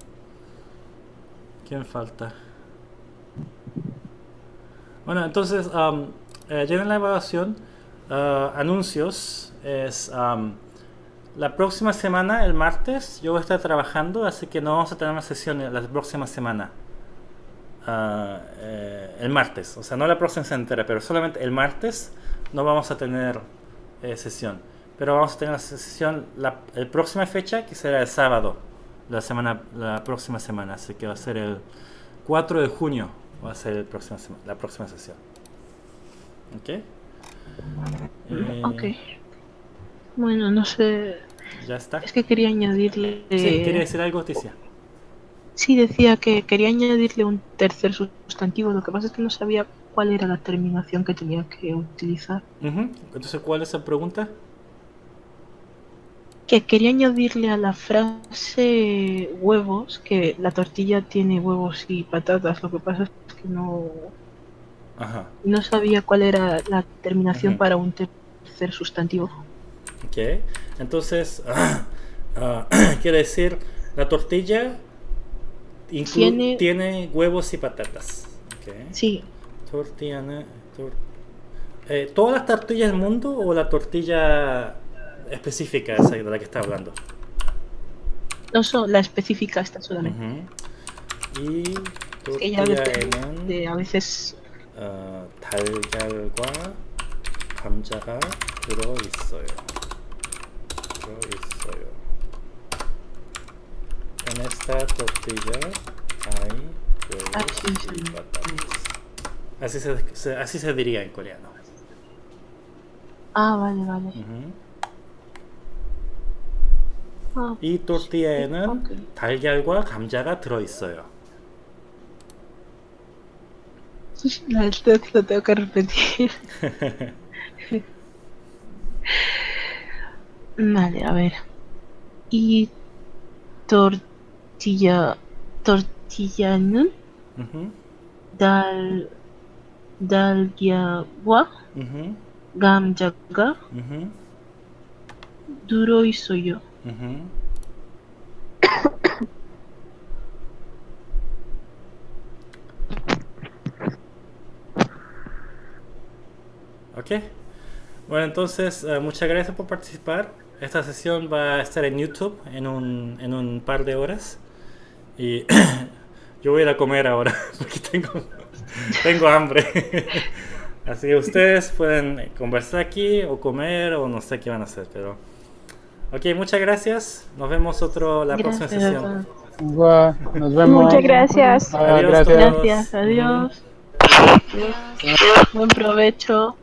¿Quién falta? Bueno, entonces, um, eh, la evaluación. Ah, anuncios es um, la próxima semana, el martes, yo voy a estar trabajando, así que no vamos a tener una sesión la próxima semana. Ah, eh, el martes, o sea, no la próxima entera, pero solamente el martes no vamos a tener eh, sesión. Pero vamos a tener la sesión la, la próxima fecha, que será el sábado, la semana, la próxima semana, así que va a ser el 4 de junio, va a ser el próximo la próxima sesión. ¿Ok? Eh, Ok. Bueno, no sé. Ya está. Es que quería añadirle. Sí, ¿quería decir algo, Ticia? Sí, decía que quería añadirle un tercer sustantivo. Lo que pasa es que no sabía cuál era la terminación que tenía que utilizar. Ujú. Entonces, ¿cuál es la pregunta? Que quería añadirle a la frase huevos que la tortilla tiene huevos y patatas. Lo que pasa es que no, Ajá. no sabía cuál era la terminación para un tercer sustantivo. Ok. Entonces, ah, quiere decir, la tortilla Tiene- tiene huevos y patatas. Sí, Tortilla. tor- eh, ¿Todas las tortillas del mundo o la tortilla específica esa de la que está hablando? no son la específica esta solamente. Ujú. Y Es que ya depende tortilla에는 de a veces 어, 달걀과 감자가 들어 있어요. 들어 있어요. En esta tortilla hay huevos Ah, sí, sí. y patatas. Así se, se- así se diría en coreano. Ah, vale, vale. Ujú. 아, 이 또띠아에는 아, 달걀과 감자가 들어있어요. 날 te, te tengo que repetir. vale, a ver. Y tortilla. Tortilla nun. Uh -huh. Dal. Dalgiagua. Uh -huh. Gamjaga. Uh -huh. Duro y soyo. Uh -huh. ok. Bueno, entonces, uh, muchas gracias por participar. Esta sesión va a estar en YouTube en un, en un par de horas. Y yo voy a ir a comer ahora porque tengo, tengo hambre. Así que ustedes pueden conversar aquí o comer o no sé qué van a hacer, pero... Ok, muchas gracias. Nos vemos otro la próxima sesión. Igual, Nos vemos. Muchas gracias. Adiós gracias. todos. Gracias, adiós. Buen provecho.